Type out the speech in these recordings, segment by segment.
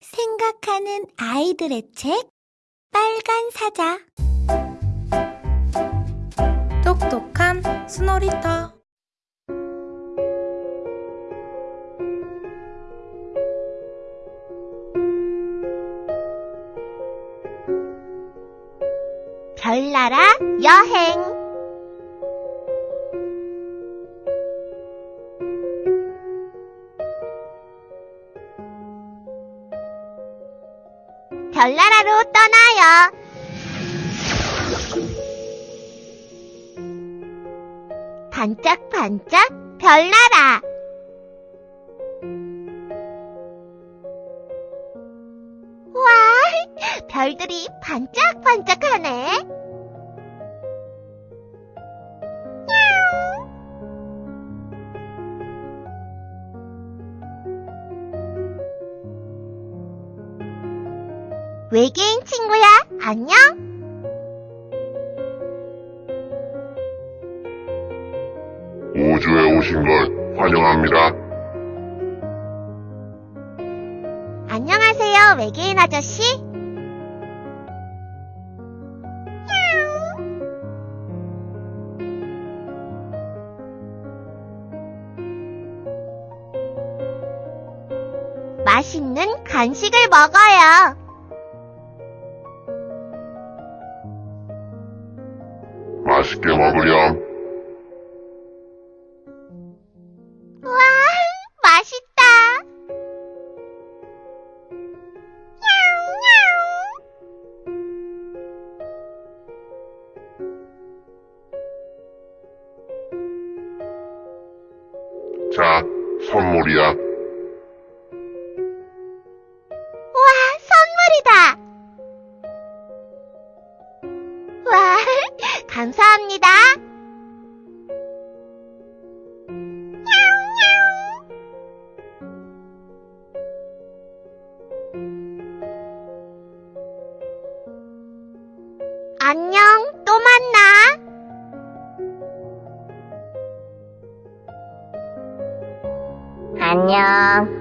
생각하는 아이들의 책 빨간 사자. 똑똑한 스노리터. 별나라 여행 별나라로 떠나요. 반짝반짝 별나라. 와, 별들이 반짝반짝하네. 외계인 친구야, 안녕? 우주에 오신 걸 환영합니다. 안녕하세요, 외계인 아저씨. 맛있는 간식을 먹어요. 맛있게 먹 안녕.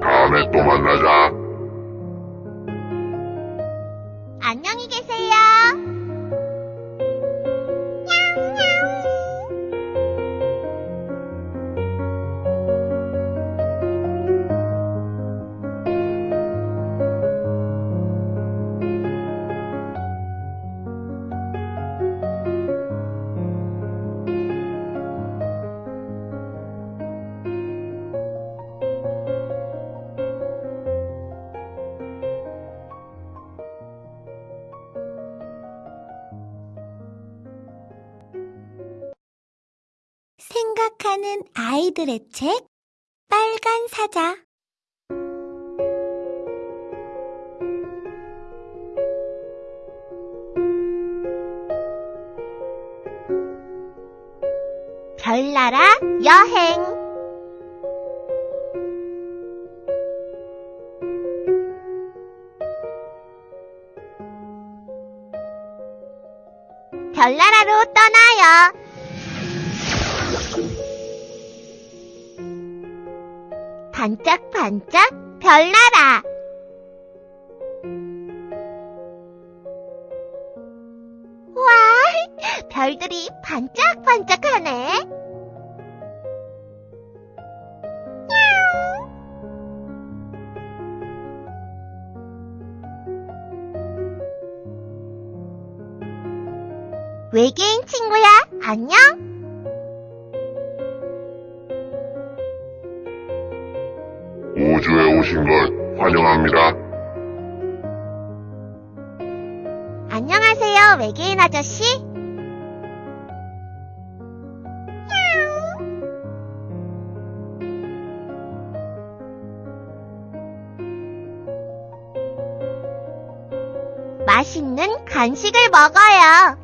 다음에 또 만나자. 생각하는 아이들의 책 빨간 사자 별나라 여행 별나라로 떠나요. 반짝반짝 별나라. 와, 별들이 반짝반짝하네. 외계인 친구야, 안녕? 우주에 오신 걸 환영합니다. 안녕하세요, 외계인 아저씨. 맛있는 간식을 먹어요.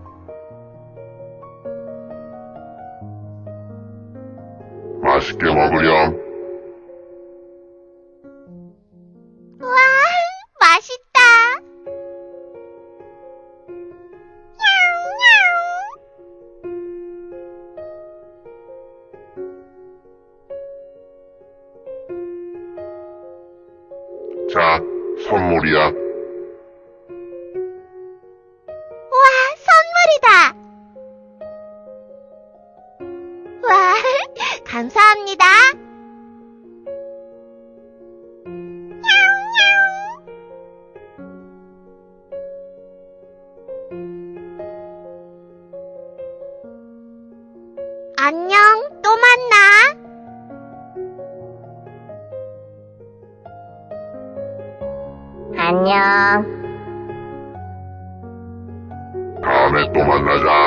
맛있게 먹으렴. 자, 선물이야. 와, 선물이다. 와, 감사합니다. 안녕, 또 만나. 안녕. 다음에 또 만나자.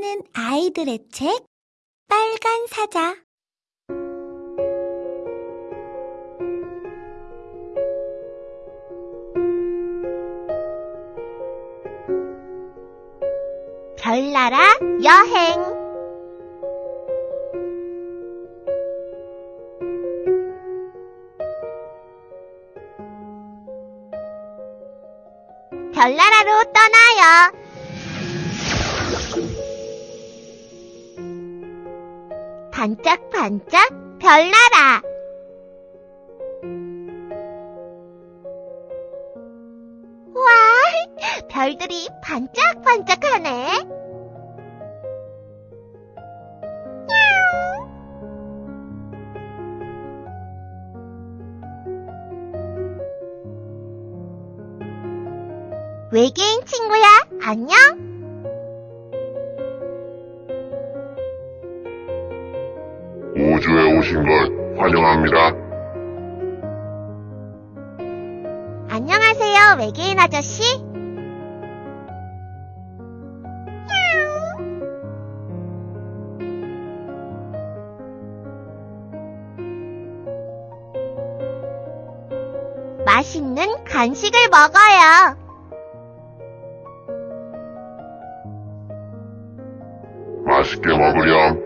생각하는 아이들의 책 빨간 사자 반짝반짝 별나라 와, 별들이 반짝반짝하네. 외계인 친구야, 안녕? 우주에 오신 걸 환영합니다. 안녕하세요, 외계인 아저씨. 맛있는 간식을 먹어요. 맛있게 먹으렴.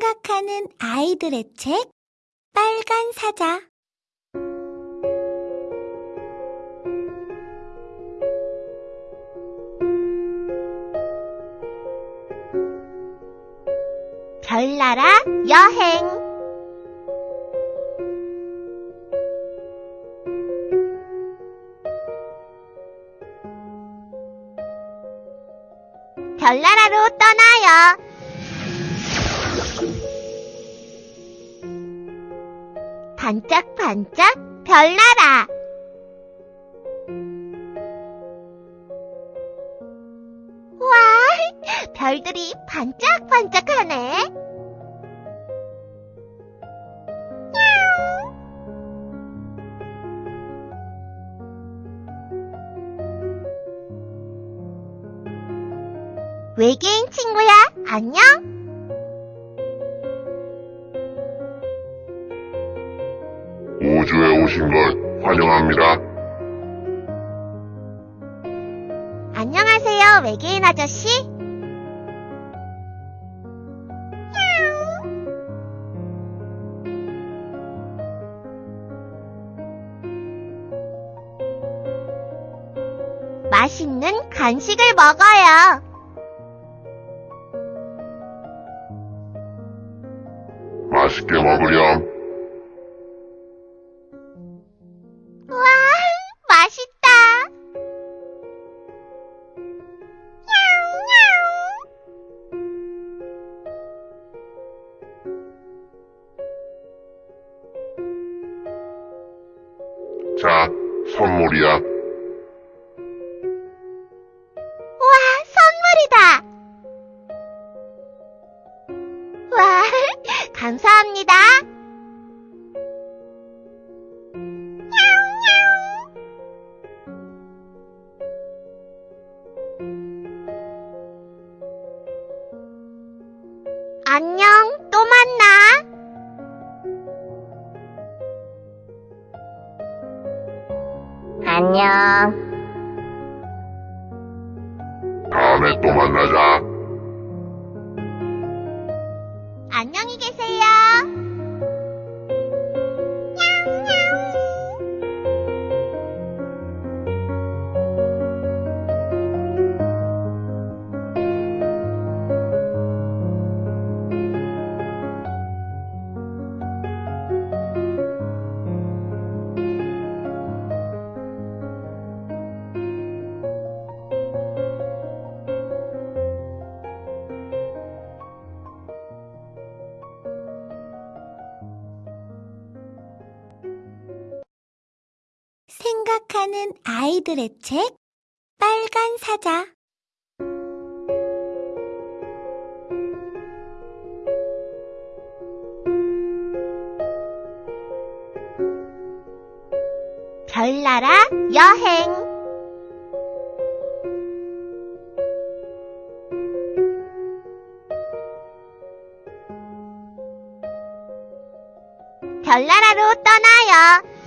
생각하는 아이들의 책 빨간 사자 별나라 여행 별나라로 떠나요. 반짝반짝 별나라 와, 별들이 반짝반짝하네 외계인 친구야, 안녕? 오신 걸 환영합니다. 안녕하세요, 외계인 아저씨. 맛있는 간식을 먹어요. 맛있게 먹으렴. 안녕. 다음에 또 만나자. 생각하는 아이들의 책 빨간 사자 별나라 여행 별나라로 떠나요.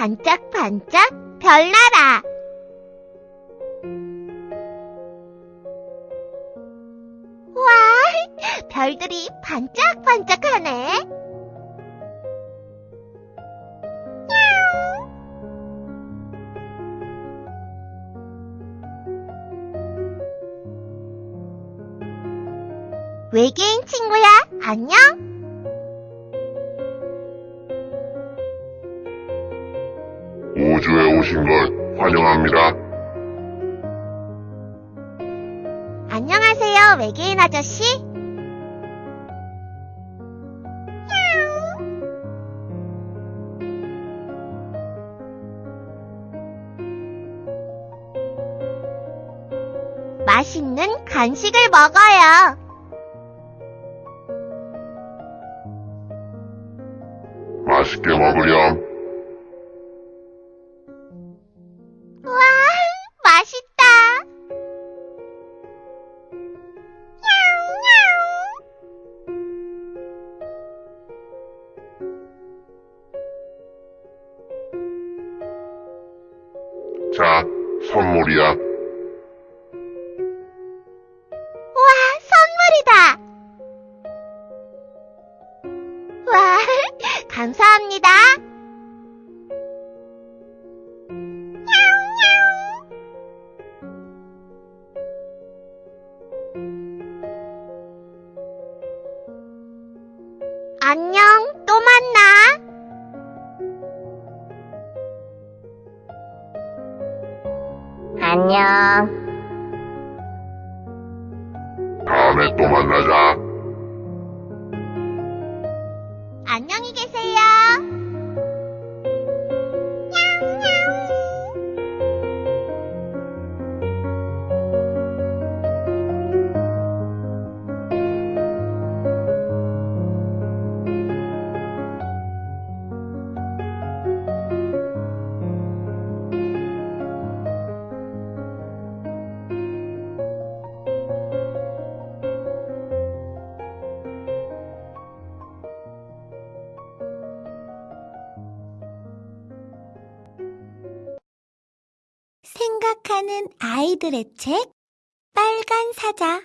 반짝반짝 별나라 와, 별들이 반짝반짝하네. 외계인 친구야, 안녕? 오신 걸 환영합니다. 안녕하세요, 외계인 아저씨. 맛있는 간식을 먹어요. 선물이야. 와, 선물이다. 와, 감사합니다. 안녕, 안 아이들의 책 빨간 사자